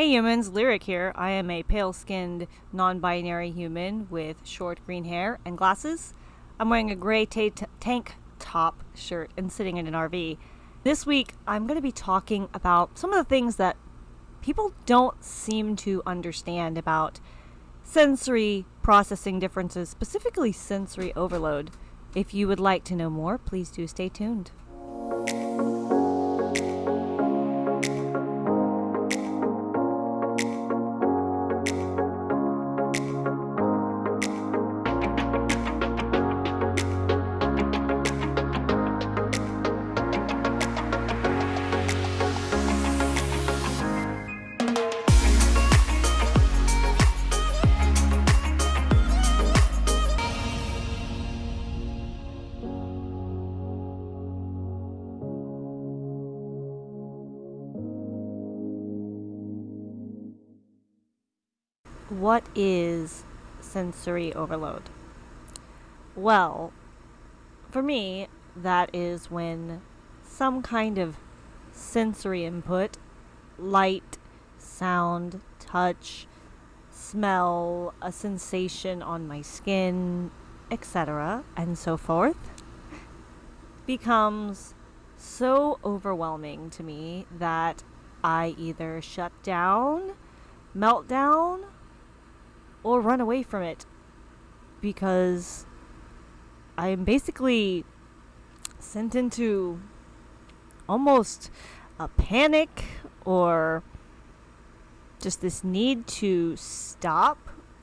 Hey humans, Lyric here. I am a pale skinned, non binary human with short green hair and glasses. I'm wearing a gray ta- tank top shirt and sitting in an RV. This week, I'm going to be talking about some of the things that people don't seem to understand about sensory processing differences, specifically sensory overload. If you would like to know more, please do stay tuned. What is sensory overload? Well, for me, that is when some kind of sensory input, light, sound, touch, smell, a sensation on my skin, etc., and so forth, becomes so overwhelming to me that I either shut down, melt down, or run away from it because I am basically sent into almost a panic or just this need to stop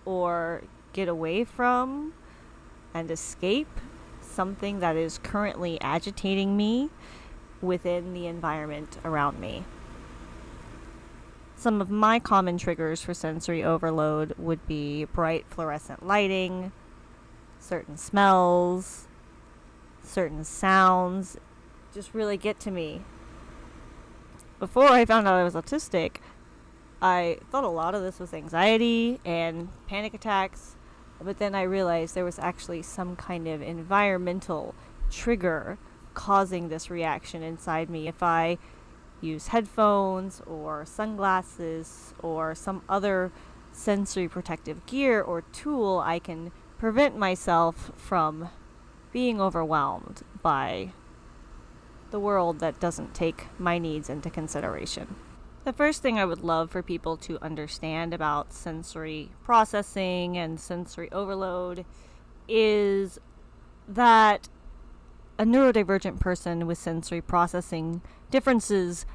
or get away from and escape something that is currently agitating me within the environment around me. Some of my common triggers for sensory overload would be bright fluorescent lighting, certain smells, certain sounds just really get to me. Before I found out I was autistic, I thought a lot of this was anxiety and panic attacks, but then I realized there was actually some kind of environmental trigger causing this reaction inside me. If I use headphones or sunglasses or some other sensory protective gear or tool, I can prevent myself from being overwhelmed by the world that doesn't take my needs into consideration. The first thing I would love for people to understand about sensory processing and sensory overload is that a neurodivergent person with sensory processing differences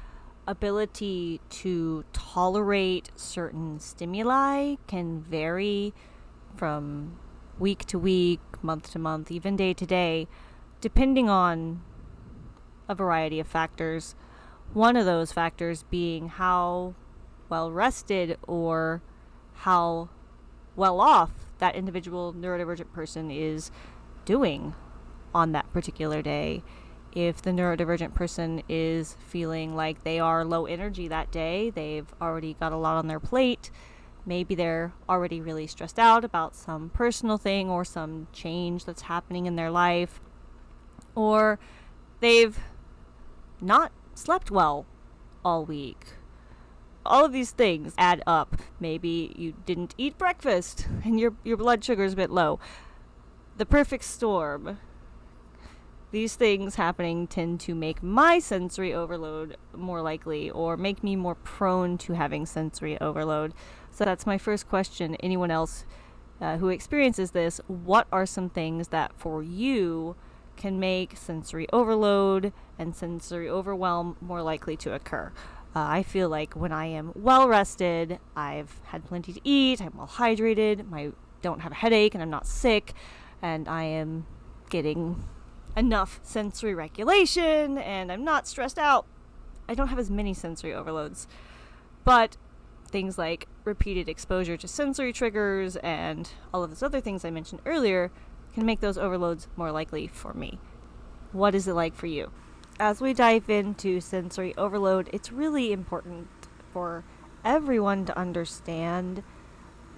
ability to tolerate certain stimuli can vary from week to week, month to month, even day to day, depending on a variety of factors. One of those factors being how well rested or how well off that individual neurodivergent person is doing on that particular day. If the neurodivergent person is feeling like they are low energy that day, they've already got a lot on their plate, maybe they're already really stressed out about some personal thing or some change that's happening in their life, or they've not slept well all week. All of these things add up. Maybe you didn't eat breakfast and your your blood sugar is a bit low. The perfect storm these things happening tend to make my sensory overload more likely or make me more prone to having sensory overload. So that's my first question. Anyone else uh, who experiences this, what are some things that for you can make sensory overload and sensory overwhelm more likely to occur? Uh, I feel like when I am well rested, I've had plenty to eat, I'm well hydrated, I don't have a headache, and I'm not sick, and I am getting enough sensory regulation and I'm not stressed out. I don't have as many sensory overloads. But things like repeated exposure to sensory triggers and all of those other things I mentioned earlier can make those overloads more likely for me. What is it like for you? As we dive into sensory overload, it's really important for everyone to understand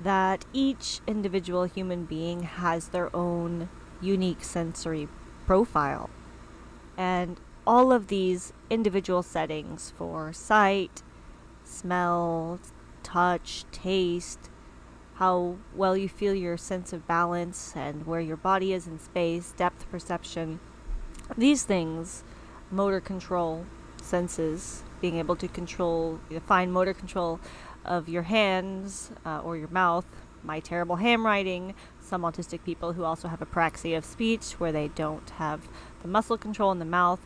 that each individual human being has their own unique sensory profile. And all of these individual settings for sight, smell, touch, taste, how well you feel your sense of balance and where your body is in space, depth perception. These things, motor control, senses, being able to control the fine motor control of your hands uh, or your mouth, my terrible handwriting, some autistic people who also have apraxia of speech where they don't have the muscle control in the mouth.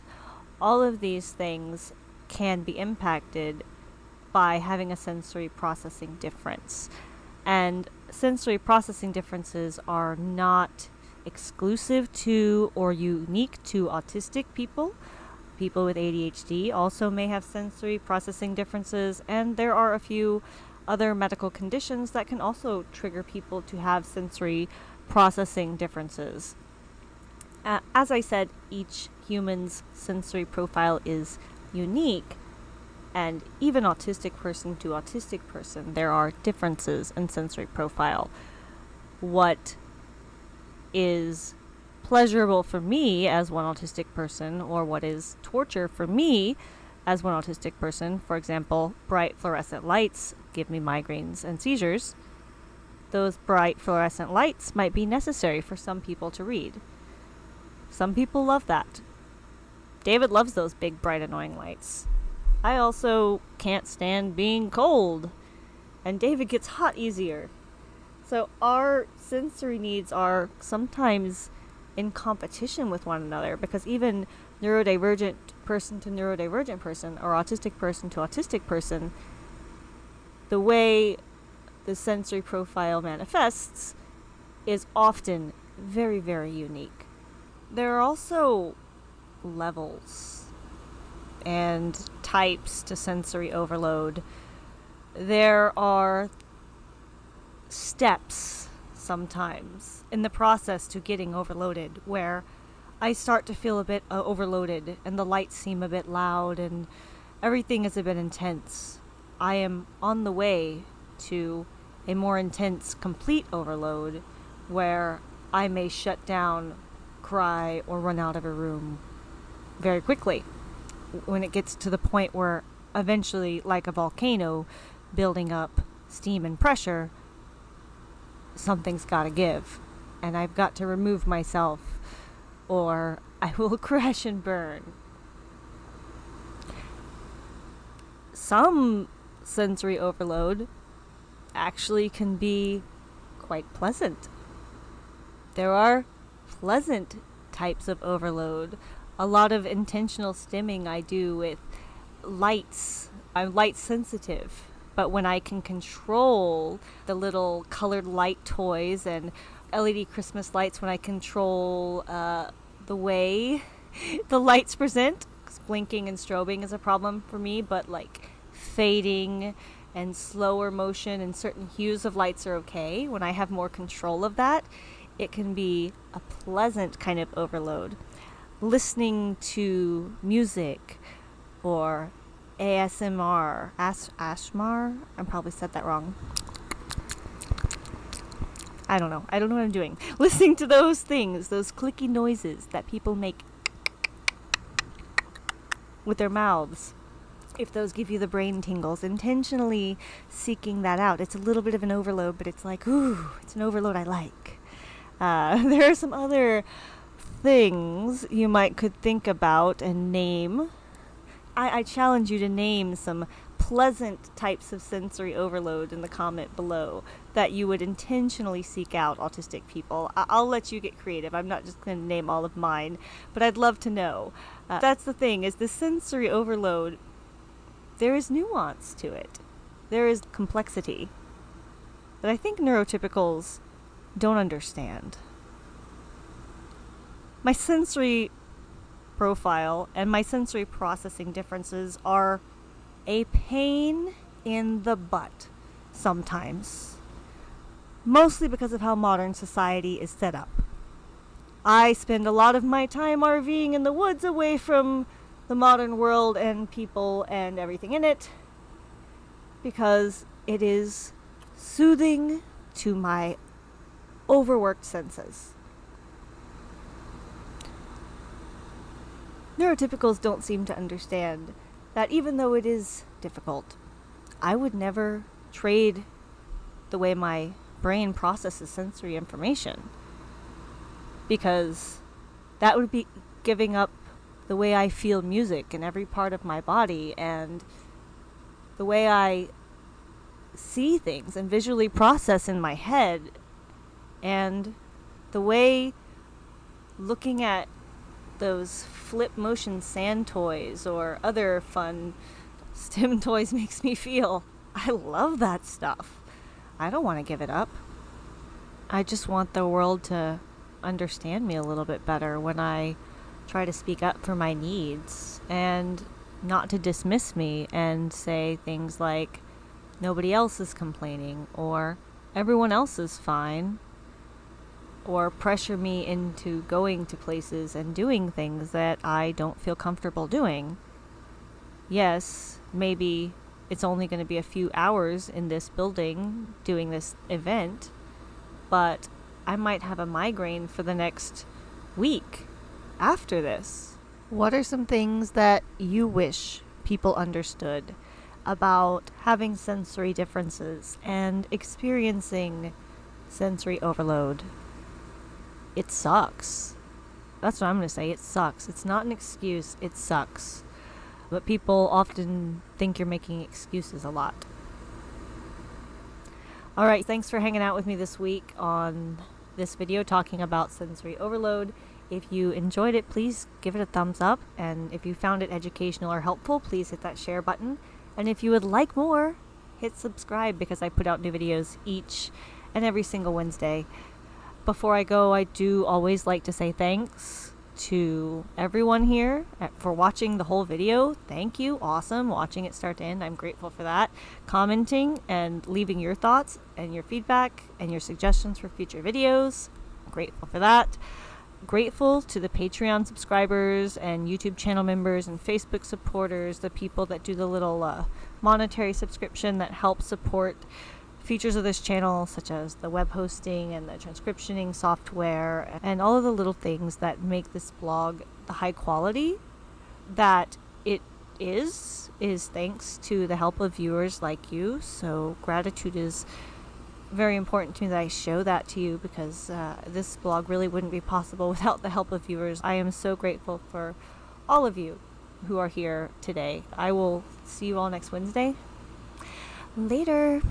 All of these things can be impacted by having a sensory processing difference. And sensory processing differences are not exclusive to or unique to autistic people. People with ADHD also may have sensory processing differences, and there are a few other medical conditions that can also trigger people to have sensory processing differences. Uh, as I said, each human's sensory profile is unique, and even autistic person to autistic person, there are differences in sensory profile. What is pleasurable for me as one autistic person, or what is torture for me as one autistic person, for example, bright fluorescent lights give me migraines and seizures, those bright fluorescent lights might be necessary for some people to read. Some people love that. David loves those big, bright, annoying lights. I also can't stand being cold, and David gets hot easier. So our sensory needs are sometimes in competition with one another because even neurodivergent person to neurodivergent person or autistic person to autistic person, the way the sensory profile manifests is often very, very unique. There are also levels and types to sensory overload. There are steps sometimes in the process to getting overloaded where I start to feel a bit uh, overloaded and the lights seem a bit loud and everything is a bit intense. I am on the way to a more intense complete overload where I may shut down, cry, or run out of a room very quickly when it gets to the point where eventually, like a volcano building up steam and pressure, something's got to give. And I've got to remove myself or I will crash and burn. Some sensory overload actually can be quite pleasant. There are pleasant types of overload. A lot of intentional stimming I do with lights. I'm light sensitive, but when I can control the little colored light toys and LED Christmas lights, when I control uh, the way the lights present. Blinking and strobing is a problem for me, but like fading and slower motion and certain hues of lights are okay. When I have more control of that, it can be a pleasant kind of overload. Listening to music or ASMR, As- Ashmar, I probably said that wrong. I don't know. I don't know what I'm doing. Listening to those things, those clicky noises that people make with their mouths. If those give you the brain tingles, intentionally seeking that out. It's a little bit of an overload, but it's like, ooh, it's an overload I like. Uh, there are some other things you might could think about and name. I, I challenge you to name some pleasant types of sensory overload in the comment below that you would intentionally seek out autistic people. I- will let you get creative. I'm not just going to name all of mine, but I'd love to know. Uh, that's the thing is the sensory overload there is nuance to it. There is complexity that I think neurotypicals don't understand. My sensory profile and my sensory processing differences are a pain in the butt sometimes, mostly because of how modern society is set up. I spend a lot of my time RVing in the woods away from the modern world and people and everything in it because it is soothing to my overworked senses. Neurotypicals don't seem to understand that even though it is difficult, I would never trade the way my brain processes sensory information because that would be giving up the way I feel music in every part of my body and the way I see things and visually process in my head and the way looking at those flip motion sand toys or other fun stim toys makes me feel. I love that stuff. I don't want to give it up. I just want the world to understand me a little bit better when I try to speak up for my needs and not to dismiss me and say things like, nobody else is complaining or everyone else is fine or pressure me into going to places and doing things that I don't feel comfortable doing. Yes, maybe it's only going to be a few hours in this building doing this event, but I might have a migraine for the next week after this. What are some things that you wish people understood about having sensory differences and experiencing sensory overload? It sucks. That's what I'm going to say. It sucks. It's not an excuse, it sucks. But people often think you're making excuses a lot. All right, thanks for hanging out with me this week on this video talking about sensory overload. If you enjoyed it, please give it a thumbs up. And if you found it educational or helpful, please hit that share button. And if you would like more, hit subscribe because I put out new videos each and every single Wednesday. Before I go, I do always like to say thanks to everyone here for watching the whole video. Thank you. Awesome. Watching it start to end. I'm grateful for that. Commenting and leaving your thoughts and your feedback and your suggestions for future videos. grateful for that. Grateful to the Patreon subscribers and YouTube channel members and Facebook supporters, the people that do the little uh, monetary subscription that help support features of this channel, such as the web hosting and the transcriptioning software, and all of the little things that make this blog the high quality that it is, is thanks to the help of viewers like you. So, gratitude is very important to me that I show that to you because uh, this blog really wouldn't be possible without the help of viewers. I am so grateful for all of you who are here today. I will see you all next Wednesday. Later.